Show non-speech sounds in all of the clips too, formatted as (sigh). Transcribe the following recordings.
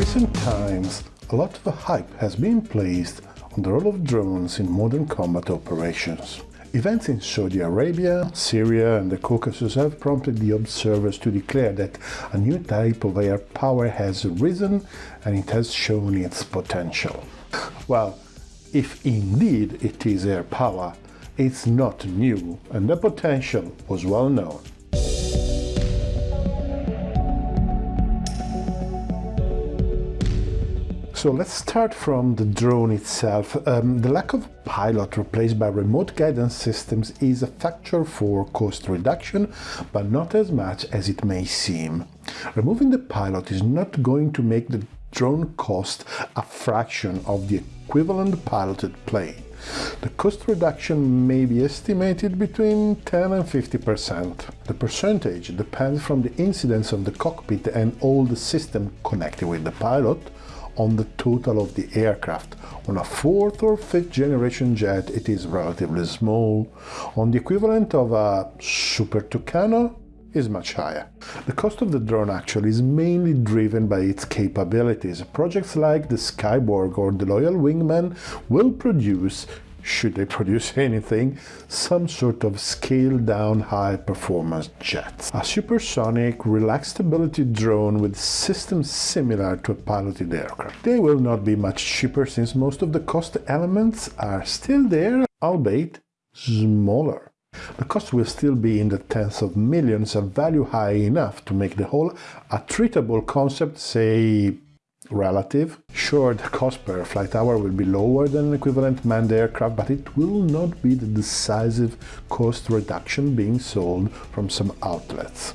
recent times, a lot of hype has been placed on the role of drones in modern combat operations. Events in Saudi Arabia, Syria and the Caucasus have prompted the observers to declare that a new type of air power has risen and it has shown its potential. Well, if indeed it is air power, it's not new and the potential was well known. So let's start from the drone itself. Um, the lack of pilot replaced by remote guidance systems is a factor for cost reduction, but not as much as it may seem. Removing the pilot is not going to make the drone cost a fraction of the equivalent piloted plane. The cost reduction may be estimated between 10 and 50%. The percentage depends from the incidence of the cockpit and all the system connected with the pilot, on the total of the aircraft. On a fourth or fifth generation jet, it is relatively small. On the equivalent of a Super Tucano, is much higher. The cost of the drone actually is mainly driven by its capabilities. Projects like the Skyborg or the Loyal Wingman will produce should they produce (laughs) anything, some sort of scaled down high performance jet. A supersonic, relaxed stability drone with systems similar to a piloted aircraft. They will not be much cheaper since most of the cost elements are still there, albeit smaller. The cost will still be in the tens of millions, a value high enough to make the whole attritable concept, say relative. Sure, the cost per flight hour will be lower than an equivalent manned aircraft, but it will not be the decisive cost reduction being sold from some outlets.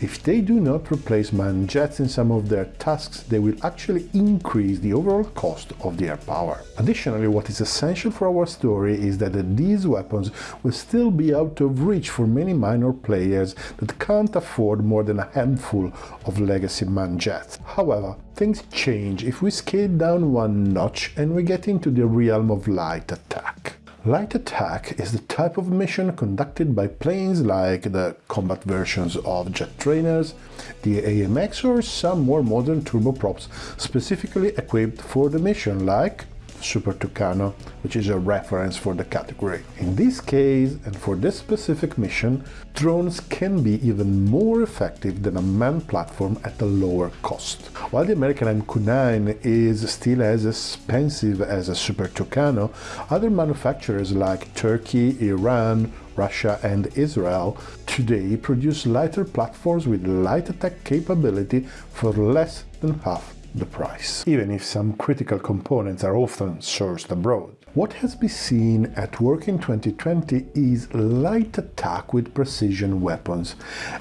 If they do not replace manned jets in some of their tasks, they will actually increase the overall cost of their power. Additionally, what is essential for our story is that these weapons will still be out of reach for many minor players that can't afford more than a handful of legacy manned jets. However, things change if we scale down one notch and we get into the realm of light attack. Light attack is the type of mission conducted by planes like the combat versions of jet trainers, the AMX or some more modern turboprops specifically equipped for the mission like Super Tucano, which is a reference for the category. In this case, and for this specific mission, drones can be even more effective than a manned platform at a lower cost. While the American MQ-9 is still as expensive as a Super Tucano, other manufacturers like Turkey, Iran, Russia and Israel today produce lighter platforms with light attack capability for less than half the price, even if some critical components are often sourced abroad. What has been seen at work in 2020 is light attack with precision weapons,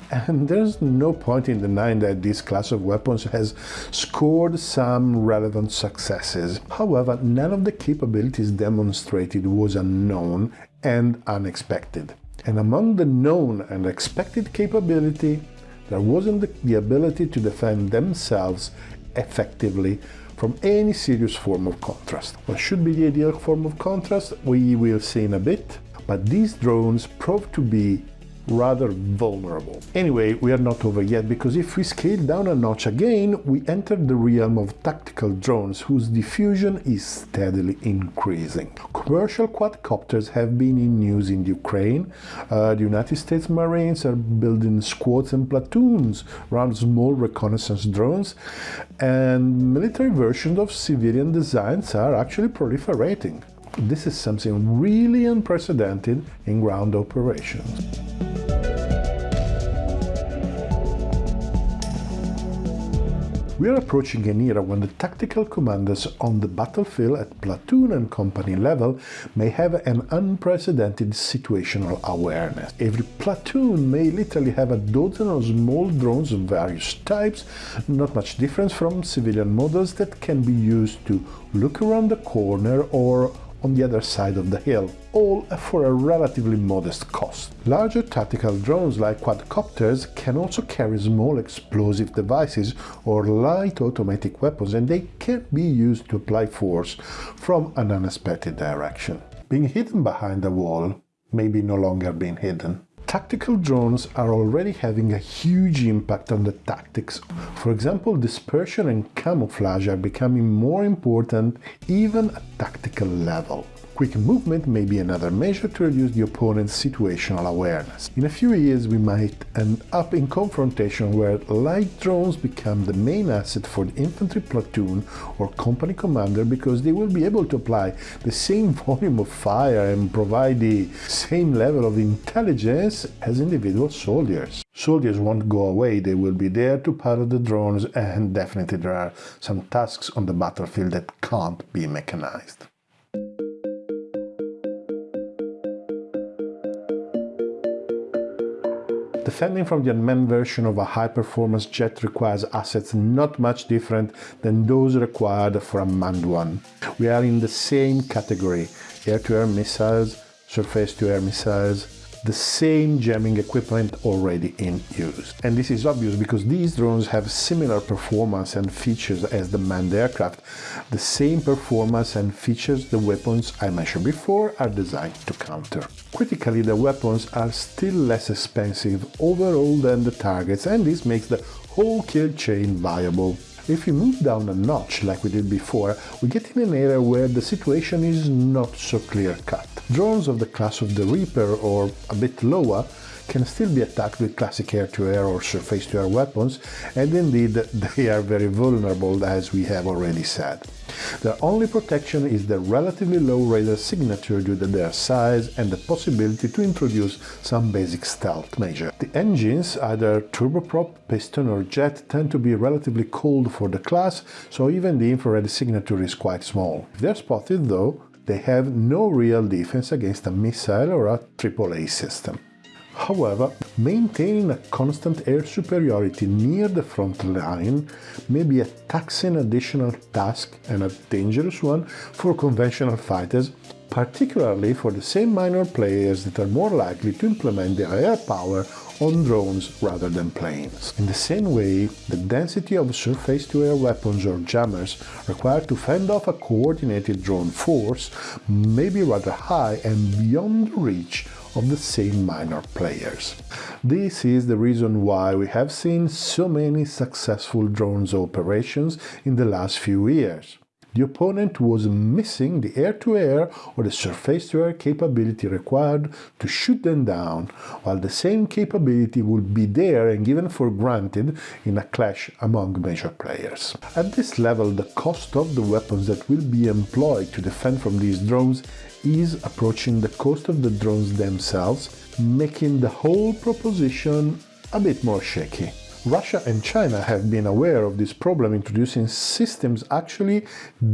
and there's no point in denying that this class of weapons has scored some relevant successes. However, none of the capabilities demonstrated was unknown and unexpected. And among the known and expected capability, there wasn't the, the ability to defend themselves effectively from any serious form of contrast. What should be the ideal form of contrast, we will see in a bit, but these drones prove to be rather vulnerable. Anyway, we are not over yet because if we scale down a notch again, we enter the realm of tactical drones whose diffusion is steadily increasing. Commercial quadcopters have been in use in Ukraine. Uh, the United States Marines are building squads and platoons around small reconnaissance drones, and military versions of civilian designs are actually proliferating. This is something really unprecedented in ground operations. We are approaching an era when the tactical commanders on the battlefield at platoon and company level may have an unprecedented situational awareness. Every platoon may literally have a dozen of small drones of various types, not much different from civilian models that can be used to look around the corner or on the other side of the hill, all for a relatively modest cost. Larger tactical drones like quadcopters can also carry small explosive devices or light automatic weapons and they can be used to apply force from an unexpected direction. Being hidden behind a wall may be no longer being hidden. Tactical drones are already having a huge impact on the tactics. For example, dispersion and camouflage are becoming more important even at tactical level. Quick movement may be another measure to reduce the opponent's situational awareness. In a few years we might end up in confrontation where light drones become the main asset for the infantry platoon or company commander because they will be able to apply the same (laughs) volume of fire and provide the same level of intelligence as individual soldiers. Soldiers won't go away, they will be there to pilot the drones and definitely there are some tasks on the battlefield that can't be mechanized. Defending from the unmanned version of a high-performance jet requires assets not much different than those required for a manned one. We are in the same category, air-to-air -air missiles, surface-to-air missiles, the same jamming equipment already in use. And this is obvious because these drones have similar performance and features as the manned aircraft. The same performance and features the weapons I mentioned before are designed to counter. Critically, the weapons are still less expensive overall than the targets and this makes the whole kill chain viable. If we move down a notch like we did before, we get in an area where the situation is not so clear-cut. Drones of the class of the Reaper or a bit lower can still be attacked with classic air-to-air -air or surface-to-air weapons, and indeed (laughs) they are very vulnerable as we have already said. Their only protection is the relatively low radar signature due to their size and the possibility to introduce some basic stealth measure. The engines, either turboprop, piston or jet, tend to be relatively cold for the class, so even the infrared signature is quite small. If they're spotted though, they have no real defense against a missile or a AAA system. However, maintaining a constant air superiority near the front line may be a taxing additional task and a dangerous one for conventional fighters, particularly for the same minor players that are more likely to implement their air power on drones rather than planes. In the same way, the density of surface-to-air weapons or jammers required to fend off a coordinated drone force may be rather high and beyond reach of the same minor players. This is the reason why we have seen so many successful drones operations in the last few years the opponent was missing the air-to-air -air or the surface-to-air capability required to shoot them down, while the same capability would be there and given for granted in a clash among major players. At this level, the cost of the weapons that will be employed to defend from these drones is approaching the cost of the drones themselves, making the whole proposition a bit more shaky. Russia and China have been aware of this problem, introducing systems actually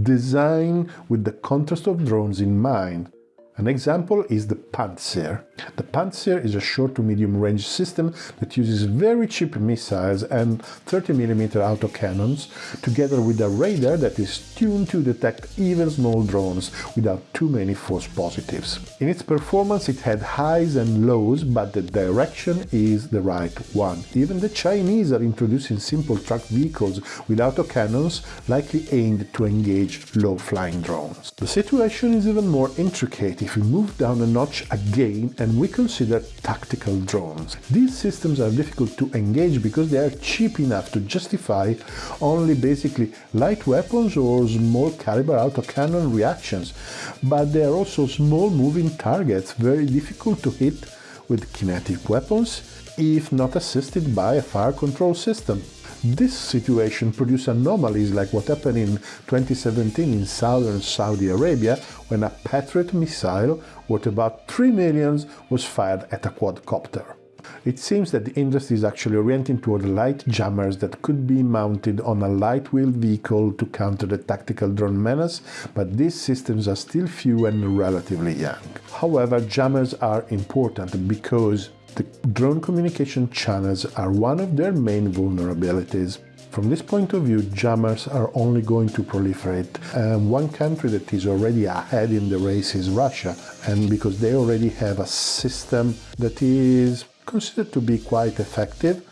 designed with the context of drones in mind. An example is the Pantsir. The Pantsir is a short to medium range system that uses very cheap missiles and 30mm autocannons together with a radar that is tuned to detect even small drones without too many false positives. In its performance it had highs and lows but the direction is the right one. Even the Chinese are introducing simple truck vehicles with autocannons likely aimed to engage low-flying drones. The situation is even more intricate if we move down a notch again and we consider tactical drones. These systems are difficult to engage because they are cheap enough to justify only basically light weapons or small caliber autocannon reactions, but they are also small moving targets, very difficult to hit with kinetic weapons if not assisted by a fire control system. This situation produced anomalies like what happened in 2017 in southern Saudi Arabia when a Patriot missile worth about 3 millions was fired at a quadcopter. It seems that the industry is actually orienting toward light jammers that could be mounted on a light-wheeled vehicle to counter the tactical drone menace, but these systems are still few and relatively young. However, jammers are important because the drone communication channels are one of their main vulnerabilities. From this point of view, jammers are only going to proliferate. And one country that is already ahead in the race is Russia, and because they already have a system that is considered to be quite effective,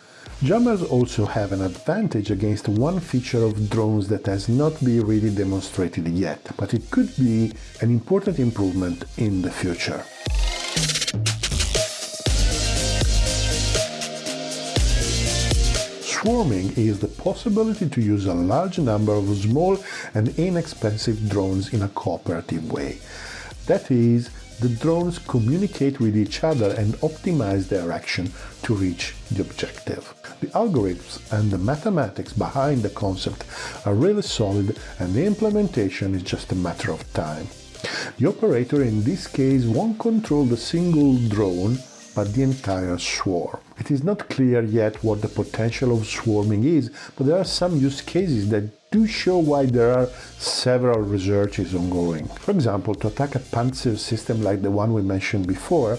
Jammers also have an advantage against one feature of drones that has not been really demonstrated yet, but it could be an important improvement in the future. Swarming is the possibility to use a large number of small and inexpensive drones in a cooperative way. That is, the drones communicate with each other and optimize their action to reach the objective. The algorithms and the mathematics behind the concept are really solid and the implementation is just a matter of time. The operator in this case won't control the single drone but the entire swarm. It is not clear yet what the potential of swarming is, but there are some use cases that do show why there are several researches ongoing. For example, to attack a Pantsir system like the one we mentioned before,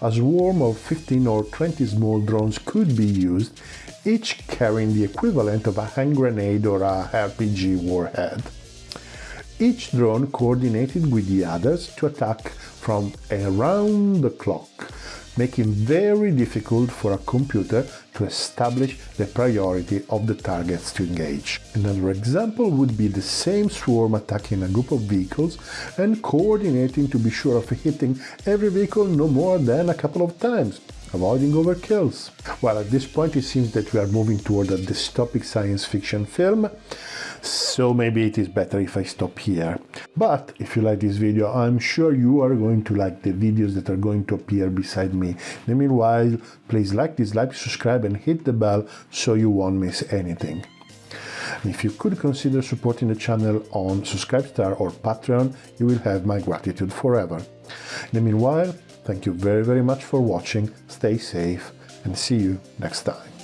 a swarm of 15 or 20 small drones could be used, each carrying the equivalent of a hand grenade or a RPG warhead. Each drone coordinated with the others to attack from around the clock, making very difficult for a computer to establish the priority of the targets to engage. Another example would be the same swarm attacking a group of vehicles and coordinating to be sure of hitting every vehicle no more than a couple of times, avoiding overkills. Well, at this point it seems that we are moving toward a dystopic science fiction film, so maybe it is better if I stop here. But if you like this video, I'm sure you are going to like the videos that are going to appear beside me. In the meanwhile, please like, dislike, subscribe and hit the bell so you won't miss anything. And if you could consider supporting the channel on Subscribestar or Patreon, you will have my gratitude forever. In the meanwhile, thank you very very much for watching, stay safe and see you next time.